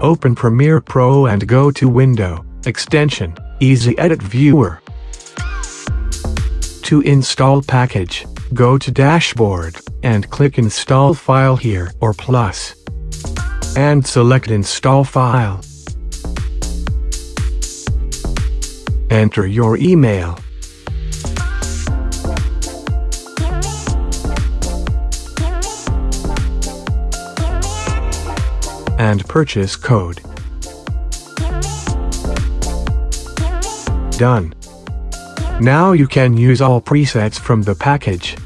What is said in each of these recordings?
open Premiere Pro and go to Window, Extension, Easy Edit Viewer. To install package, go to Dashboard, and click Install File here or Plus. And select Install File. Enter your email. And purchase code. Done. Now you can use all presets from the package.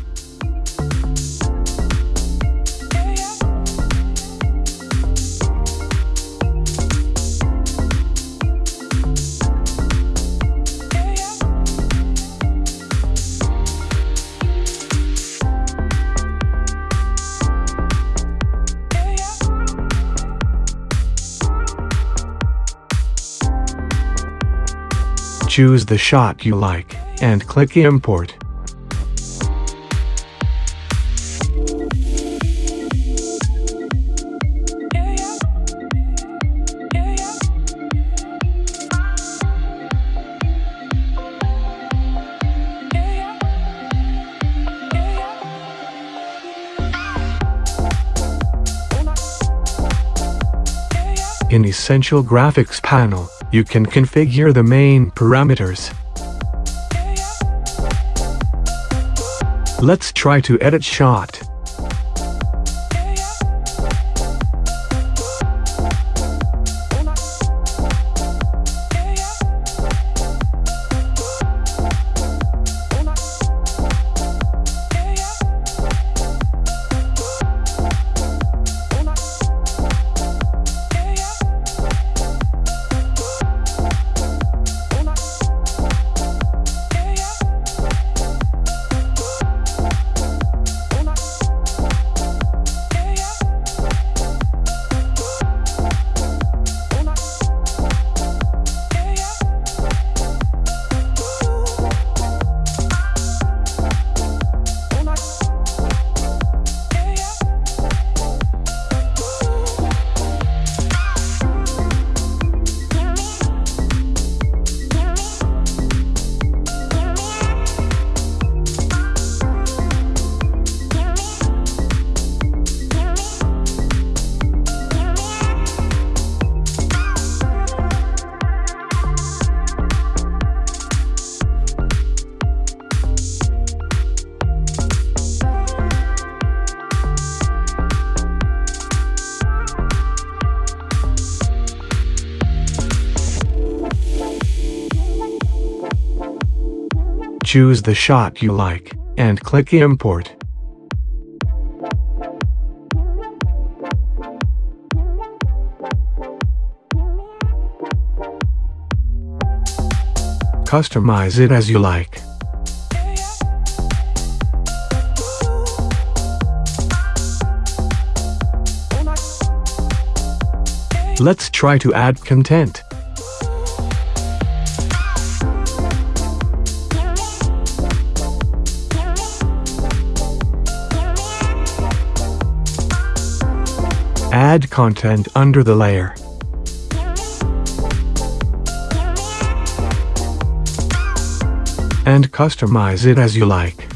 Choose the shot you like, and click Import. In Essential Graphics panel, you can configure the main parameters. Let's try to edit shot. Choose the shot you like, and click Import. Customize it as you like. Let's try to add content. Add content under the layer. And customize it as you like.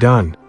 Done.